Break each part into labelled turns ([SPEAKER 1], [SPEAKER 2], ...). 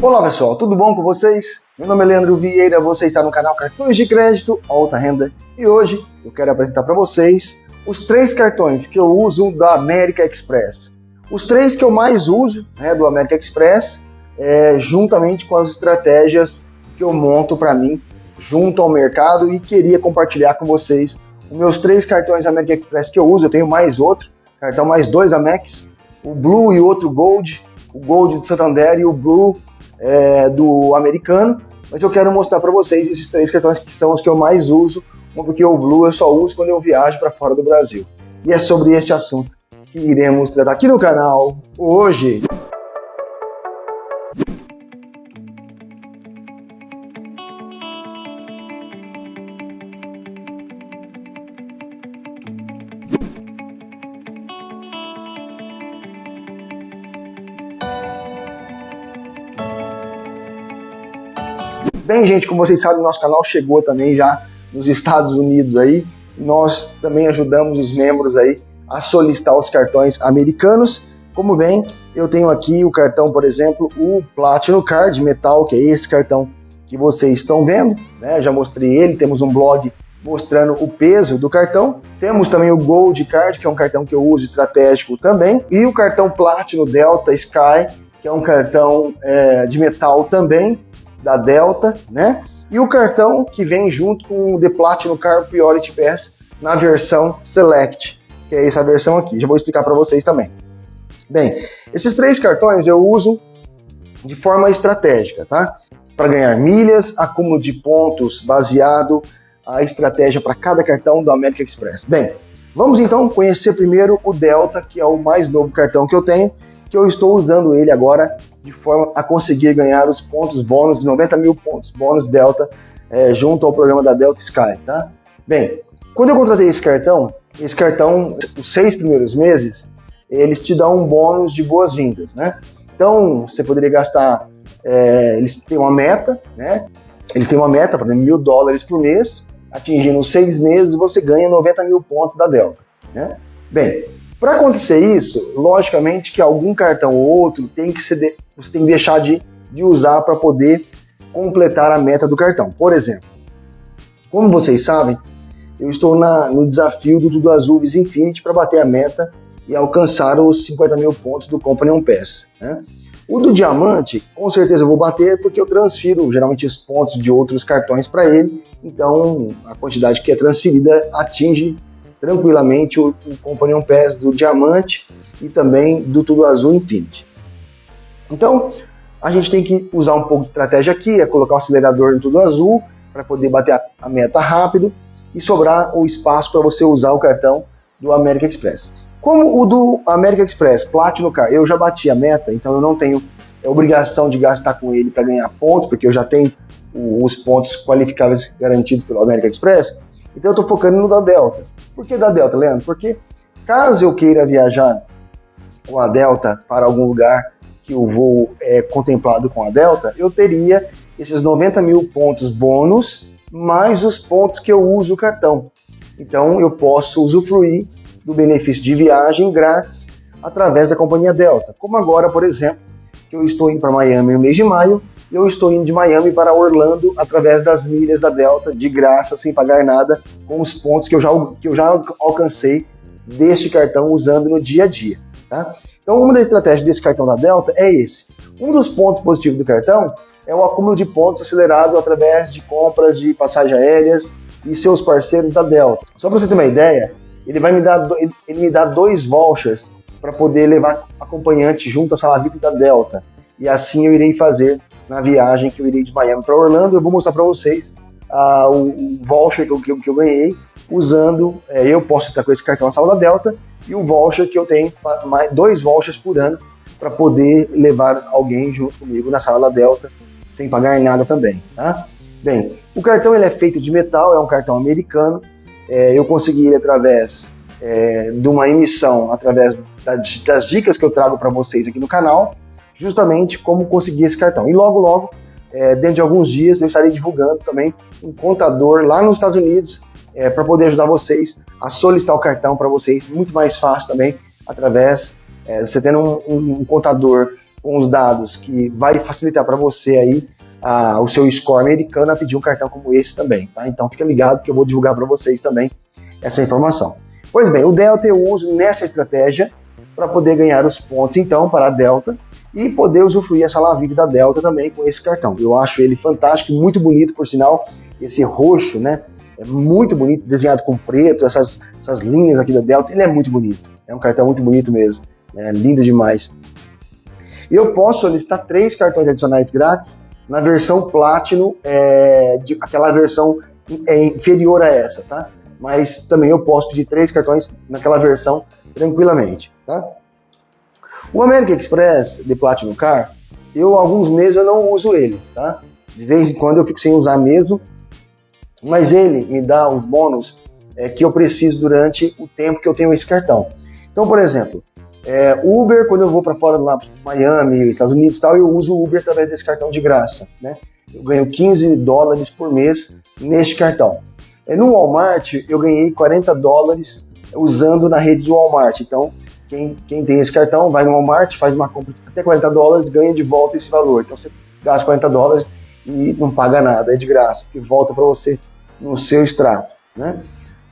[SPEAKER 1] Olá pessoal, tudo bom com vocês? Meu nome é Leandro Vieira, você está no canal Cartões de Crédito Alta Renda e hoje eu quero apresentar para vocês os três cartões que eu uso da América Express. Os três que eu mais uso né, do América Express, é, juntamente com as estratégias que eu monto para mim junto ao mercado e queria compartilhar com vocês os meus três cartões América Express que eu uso. Eu tenho mais outro, cartão mais dois Amex, o Blue e outro Gold, o Gold do Santander e o Blue é, do americano, mas eu quero mostrar para vocês esses três cartões que são os que eu mais uso, porque o Blue eu só uso quando eu viajo para fora do Brasil. E é sobre este assunto que iremos tratar aqui no canal hoje. Bem, gente, como vocês sabem, nosso canal chegou também já nos Estados Unidos aí. Nós também ajudamos os membros aí a solicitar os cartões americanos. Como bem, eu tenho aqui o cartão, por exemplo, o Platinum Card Metal, que é esse cartão que vocês estão vendo, né? Já mostrei ele, temos um blog mostrando o peso do cartão. Temos também o Gold Card, que é um cartão que eu uso estratégico também, e o cartão Platinum Delta Sky, que é um cartão é, de metal também, da Delta, né? E o cartão que vem junto com o The Platinum Car Priority Pass na versão Select, que é essa versão aqui. Já vou explicar para vocês também. Bem, esses três cartões eu uso de forma estratégica, tá? Para ganhar milhas, acúmulo de pontos baseado a estratégia para cada cartão do American Express. Bem, vamos então conhecer primeiro o Delta, que é o mais novo cartão que eu tenho, que eu estou usando ele agora de forma a conseguir ganhar os pontos bônus, 90 mil pontos bônus Delta, é, junto ao programa da Delta Sky, tá? Bem, quando eu contratei esse cartão, esse cartão, os seis primeiros meses, eles te dão um bônus de boas-vindas, né? Então, você poderia gastar, é, eles têm uma meta, né? Eles têm uma meta, exemplo, mil dólares por mês, atingindo seis meses, você ganha 90 mil pontos da Delta, né? Bem, para acontecer isso, logicamente que algum cartão ou outro tem que ser de, você tem que deixar de, de usar para poder completar a meta do cartão. Por exemplo, como vocês sabem, eu estou na, no desafio do Tudo Azul Visa Infinity para bater a meta e alcançar os 50 mil pontos do Companion Pass. Né? O do Diamante, com certeza vou bater porque eu transfiro geralmente os pontos de outros cartões para ele, então a quantidade que é transferida atinge tranquilamente o, o Companion Pass do Diamante e também do Tudo Azul Infinity. Então, a gente tem que usar um pouco de estratégia aqui, é colocar o acelerador em Tudo Azul para poder bater a, a meta rápido e sobrar o espaço para você usar o cartão do American Express. Como o do American Express Platinum Car, eu já bati a meta, então eu não tenho obrigação de gastar com ele para ganhar pontos, porque eu já tenho os pontos qualificáveis garantidos pelo American Express, então eu estou focando no da Delta. Por que da Delta, Leandro? Porque caso eu queira viajar com a Delta para algum lugar que o voo é contemplado com a Delta, eu teria esses 90 mil pontos bônus, mais os pontos que eu uso o cartão. Então eu posso usufruir do benefício de viagem grátis através da companhia Delta. Como agora, por exemplo, que eu estou indo para Miami no mês de maio, eu estou indo de Miami para Orlando através das milhas da Delta, de graça, sem pagar nada, com os pontos que eu já, que eu já alcancei deste cartão usando no dia a dia. Tá? Então, uma das estratégias desse cartão da Delta é esse. Um dos pontos positivos do cartão é o acúmulo de pontos acelerado através de compras de passagens aéreas e seus parceiros da Delta. Só para você ter uma ideia, ele vai me dar, ele me dá dois vouchers para poder levar acompanhante junto à sala VIP da Delta. E assim eu irei fazer na viagem que eu irei de Miami para Orlando. Eu vou mostrar para vocês uh, o, o, voucher que eu, que eu, ganhei usando, é, eu posso entrar com esse cartão na sala da Delta e o voucher que eu tenho, mais, dois vouchers por ano para poder levar alguém junto comigo na sala da Delta sem pagar nada também, tá? Bem, o cartão ele é feito de metal, é um cartão americano, é, eu consegui ele através é, de uma emissão, através das dicas que eu trago para vocês aqui no canal, justamente como conseguir esse cartão. E logo, logo, é, dentro de alguns dias, eu estarei divulgando também um contador lá nos Estados Unidos é, para poder ajudar vocês a solicitar o cartão para vocês, muito mais fácil também, através, é, você tendo um, um, um, contador com os dados que vai facilitar para você aí a, o seu score americano a pedir um cartão como esse também, tá? Então fica ligado que eu vou divulgar para vocês também essa informação. Pois bem, o Delta eu uso nessa estratégia para poder ganhar os pontos então para a Delta e poder usufruir essa Lavig da Delta também com esse cartão. Eu acho ele fantástico, muito bonito por sinal, esse roxo, né? É muito bonito, desenhado com preto, essas, essas linhas aqui da Delta, ele é muito bonito. É um cartão muito bonito mesmo, é lindo demais. E eu posso solicitar três cartões adicionais grátis na versão Platinum, é, de, aquela versão é inferior a essa, tá? Mas também eu posso pedir três cartões naquela versão tranquilamente, tá? O American Express de Platinum Car, eu alguns meses eu não uso ele, tá? De vez em quando eu fico sem usar mesmo, mas ele me dá os bônus é, que eu preciso durante o tempo que eu tenho esse cartão. Então, por exemplo, é, Uber, quando eu vou para fora lá, Miami, Estados Unidos e tal, eu uso Uber através desse cartão de graça, né? Eu ganho 15 dólares por mês neste cartão. É, no Walmart, eu ganhei 40 dólares usando na rede do Walmart. Então, quem, quem tem esse cartão vai no Walmart, faz uma compra até 40 dólares, ganha de volta esse valor. Então, você gasta 40 dólares e não paga nada, é de graça, que volta para você no seu extrato, né?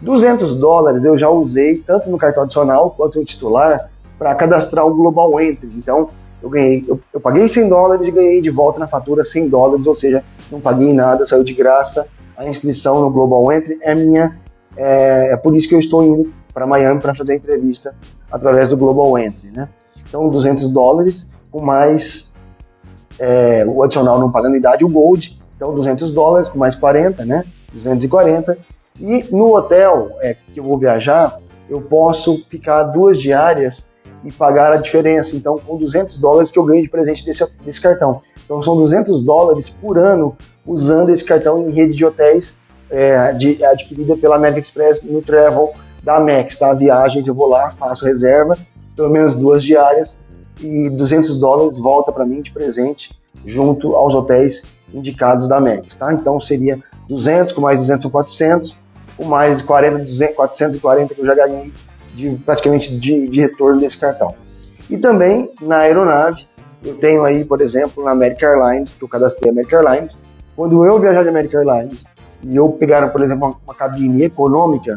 [SPEAKER 1] 200 dólares eu já usei tanto no cartão adicional quanto no titular para cadastrar o Global Entry. Então, eu ganhei, eu, eu, paguei 100 dólares e ganhei de volta na fatura 100 dólares, ou seja, não paguei nada, saiu de graça. A inscrição no Global Entry é minha, é, é por isso que eu estou indo para Miami para fazer a entrevista através do Global Entry, né? Então, 200 dólares com mais é, o adicional não pagando idade, o Gold, então 200 dólares com mais 40, né? 240. E no hotel é, que eu vou viajar, eu posso ficar duas diárias e pagar a diferença. Então, com 200 dólares que eu ganho de presente desse, desse cartão. Então, são 200 dólares por ano usando esse cartão em rede de hotéis é, de, adquirida pela American Express no Travel da Amex, tá? Viagens, eu vou lá, faço reserva, pelo menos duas diárias, e 200 dólares volta para mim de presente junto aos hotéis indicados da Amex, tá? Então, seria 200 com mais 200 são 400, com mais 40, 200, 440 que eu já ganhei de, praticamente de, de retorno desse cartão. E também na aeronave, eu tenho aí, por exemplo, na American Airlines, que eu cadastrei a American Airlines, quando eu viajar de American Airlines e eu pegar, por exemplo, uma, uma cabine econômica,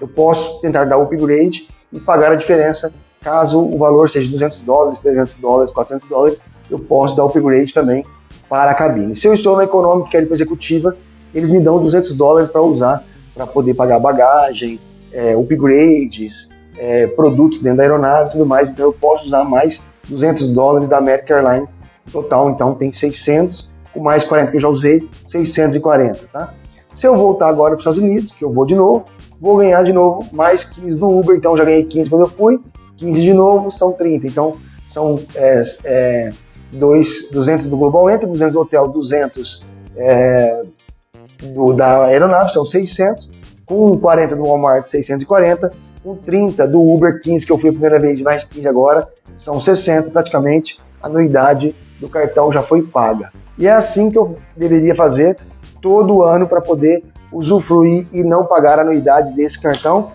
[SPEAKER 1] eu posso tentar dar upgrade e pagar a diferença caso o valor seja 200 dólares, 300 dólares, 400 dólares, eu posso dar upgrade também para a cabine. Se eu estou na econômica, quero ir para executiva, eles me dão 200 dólares para usar, para poder pagar bagagem, é, upgrades, é, produtos dentro da aeronave e tudo mais, então eu posso usar mais 200 dólares da American Airlines total, então tem 600, com mais 40 que eu já usei, 640, tá? Se eu voltar agora para os Estados Unidos, que eu vou de novo, vou ganhar de novo mais 15 do Uber, então já ganhei 15 quando eu fui, 15 de novo, são 30, então são é, é, dois, 200 do Global Entry, 200 do hotel, 200 é, do, da aeronave, são 600, com 40 do Walmart 640, com 30 do Uber 15 que eu fui a primeira vez e mais 15 agora, são 60 praticamente, a anuidade do cartão já foi paga. E é assim que eu deveria fazer todo ano para poder usufruir e não pagar a anuidade desse cartão.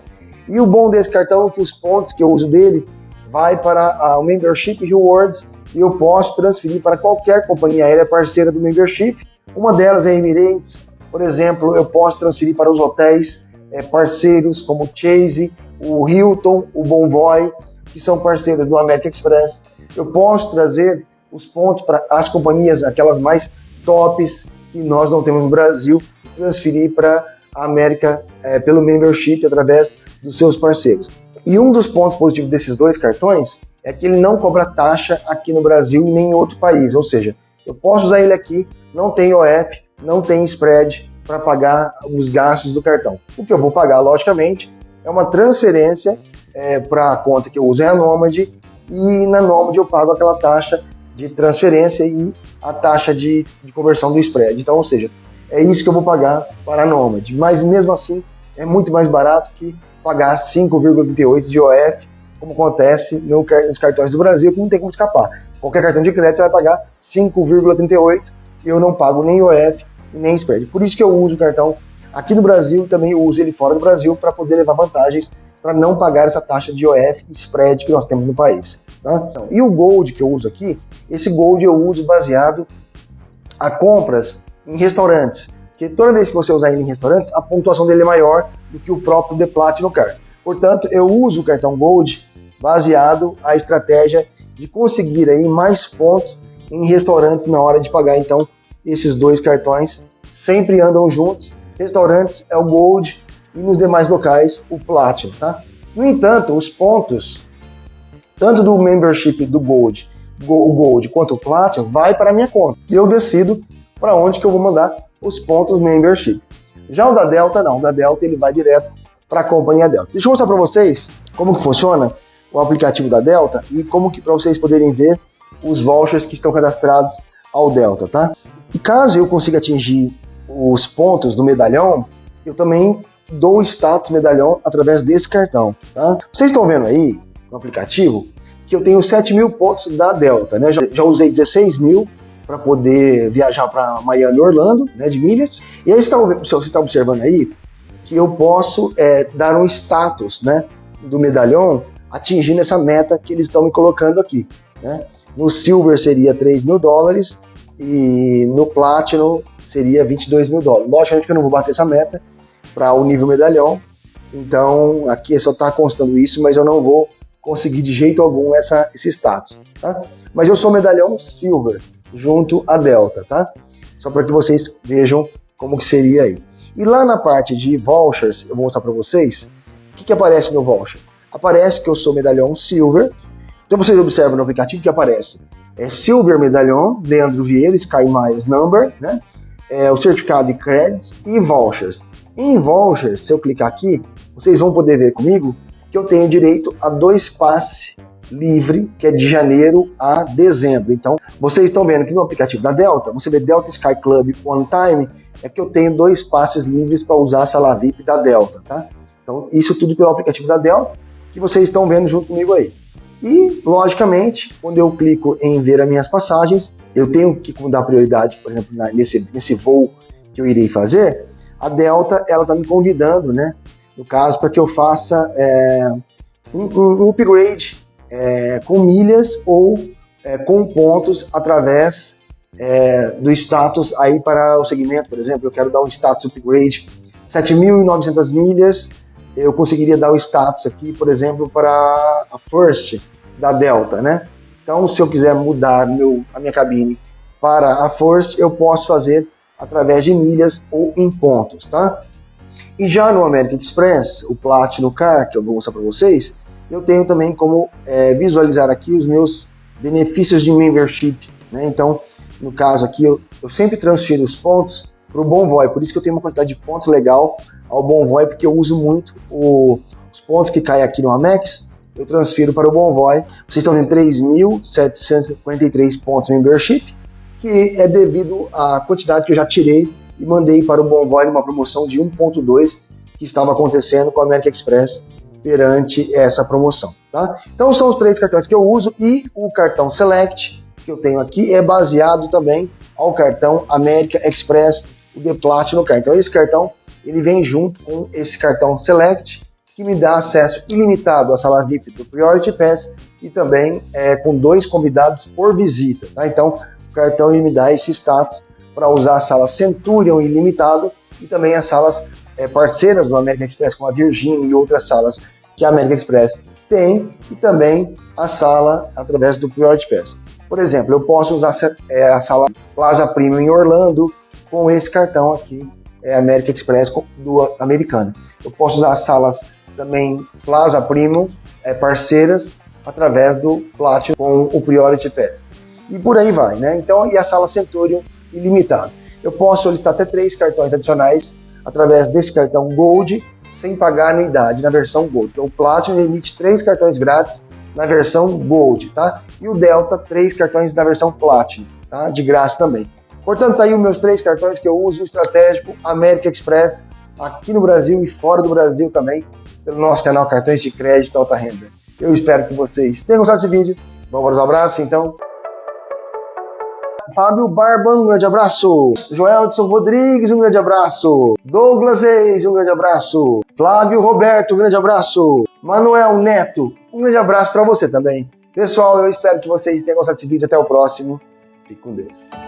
[SPEAKER 1] E o bom desse cartão é que os pontos que eu uso dele vai para o Membership Rewards e eu posso transferir para qualquer companhia aérea parceira do Membership. Uma delas é a Emirates, por exemplo, eu posso transferir para os hotéis é, parceiros como Chase, o Hilton, o Bonvoy, que são parceiros do American Express. Eu posso trazer os pontos para as companhias, aquelas mais tops que nós não temos no Brasil, transferir para a América é, pelo membership através dos seus parceiros. E um dos pontos positivos desses dois cartões é que ele não cobra taxa aqui no Brasil nem em outro país, ou seja, eu posso usar ele aqui, não tem OF, não tem spread para pagar os gastos do cartão. O que eu vou pagar, logicamente, é uma transferência é, para a conta que eu uso é a Nomad e na Nomad eu pago aquela taxa de transferência e a taxa de, de conversão do spread. Então, ou seja, é isso que eu vou pagar para a Nomad. Mas mesmo assim, é muito mais barato que pagar 5,38 de OF, como acontece no, nos cartões do Brasil, que não tem como escapar. Qualquer cartão de crédito você vai pagar 5,38 e eu não pago nem OF e nem spread. Por isso que eu uso o cartão aqui no Brasil, também uso ele fora do Brasil para poder levar vantagens para não pagar essa taxa de IOF e spread que nós temos no país. Tá? E o Gold que eu uso aqui, esse Gold eu uso baseado a compras em restaurantes. Porque toda vez que você usar ele em restaurantes, a pontuação dele é maior do que o próprio The Platinum Card. Portanto, eu uso o cartão Gold baseado a estratégia de conseguir aí mais pontos em restaurantes na hora de pagar. Então, esses dois cartões sempre andam juntos. Restaurantes é o Gold e nos demais locais o Platinum, tá? No entanto, os pontos, tanto do membership do Gold, o Gold quanto o Platinum, vai para a minha conta. E eu decido para onde que eu vou mandar os pontos membership. Já o da Delta, não. O da Delta ele vai direto para a companhia Delta. Deixa eu mostrar para vocês como que funciona o aplicativo da Delta e como que para vocês poderem ver os vouchers que estão cadastrados ao Delta, tá? E caso eu consiga atingir os pontos do medalhão, eu também dou status medalhão através desse cartão, tá? Vocês estão vendo aí no aplicativo que eu tenho 7 mil pontos da Delta, né? Já, já usei 16 mil para poder viajar para Miami Orlando, né, de milhas. E aí você está observando aí que eu posso é, dar um status, né, do medalhão atingindo essa meta que eles estão me colocando aqui. Né? No Silver seria 3 mil dólares e no Platinum seria 22 mil dólares. Logicamente que eu não vou bater essa meta para o nível medalhão, então aqui só está constando isso, mas eu não vou conseguir de jeito algum essa, esse status. Tá? Mas eu sou medalhão Silver, junto a Delta, tá? Só para que vocês vejam como que seria aí. E lá na parte de vouchers, eu vou mostrar para vocês, o que, que aparece no voucher? aparece que eu sou medalhão Silver. Então vocês observam no aplicativo que aparece é Silver Medalhão, Leandro Vieira, Sky Miles Number, né? É, o certificado de créditos e vouchers. Em vouchers, se eu clicar aqui, vocês vão poder ver comigo que eu tenho direito a dois passes livre, que é de janeiro a dezembro. Então, vocês estão vendo que no aplicativo da Delta, você vê Delta Sky Club One Time, é que eu tenho dois passes livres para usar a sala VIP da Delta, tá? Então, isso tudo pelo aplicativo da Delta que vocês estão vendo junto comigo aí. E, logicamente, quando eu clico em ver as minhas passagens, eu tenho que dar prioridade, por exemplo, nesse, nesse voo que eu irei fazer, a Delta, ela está me convidando, né, no caso, para que eu faça é, um, um, upgrade é, com milhas ou é, com pontos através é, do status aí para o segmento, por exemplo, eu quero dar um status upgrade 7.900 milhas eu conseguiria dar o status aqui, por exemplo, para a First da Delta, né? Então, se eu quiser mudar meu, a minha cabine para a First, eu posso fazer através de milhas ou em pontos, tá? E já no American Express, o Platinum Car, que eu vou mostrar para vocês, eu tenho também como é, visualizar aqui os meus benefícios de membership, né? Então, no caso aqui, eu, eu sempre transfiro os pontos para o Bonvoy, por isso que eu tenho uma quantidade de pontos legal ao Bonvoy, porque eu uso muito o, os pontos que caem aqui no Amex, eu transfiro para o Bonvoy. Vocês estão vendo 3.743 pontos membership, que é devido à quantidade que eu já tirei e mandei para o Bonvoy numa promoção de 1.2 que estava acontecendo com a American Express perante essa promoção, tá? Então são os três cartões que eu uso e o cartão Select que eu tenho aqui é baseado também ao cartão American Express, o The Platinum Card. Então esse cartão ele vem junto com esse cartão Select, que me dá acesso ilimitado à sala VIP do Priority Pass e também é, com dois convidados por visita. Tá? Então, cartão dá esse status para usar a sala Centurion ilimitado e também as salas é, parceiras do American Express, como a Virgin e outras salas que a American Express tem, e também a sala através do Priority Pass. Por exemplo, eu posso usar é, a sala Plaza Premium em Orlando com esse cartão aqui é, American Express do americano. Eu posso usar salas também Plaza Premium, é, parceiras, através do Platinum com o Priority Pass. E por aí vai, né? Então, e a sala Centurion ilimitado. Eu posso solicitar até três cartões adicionais através desse cartão Gold, sem pagar anuidade na versão Gold. Então, o Platinum emite três cartões grátis na versão Gold, tá? E o Delta, três cartões na versão Platinum, tá? De graça também. Portanto, tá aí os meus três cartões que eu uso, estratégico, América Express, aqui no Brasil e fora do Brasil também, pelo nosso canal Cartões de Crédito Alta Renda. Eu espero que vocês tenham gostado desse vídeo. Vamos para os abraços, então. Fábio Barba, um grande abraço. Joelson Rodrigues, um grande abraço. Douglas Reis, um grande abraço. Flávio Roberto, um grande abraço. Manuel Neto, um grande abraço para você também. Pessoal, eu espero que vocês tenham gostado desse vídeo. Até o próximo. Fique com Deus.